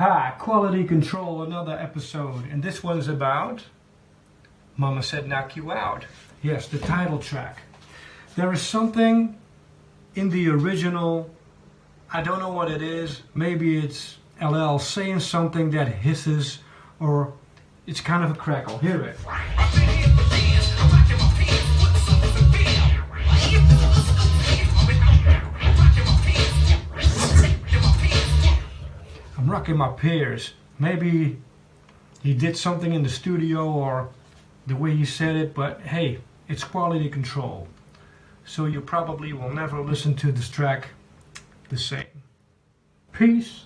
Hi, Quality Control, another episode. And this one's about Mama Said Knock You Out. Yes, the title track. There is something in the original, I don't know what it is. Maybe it's LL saying something that hisses or it's kind of a crackle. Hear it. I'm rocking my peers. Maybe he did something in the studio or the way he said it, but hey, it's quality control. So you probably will never listen to this track the same. Peace.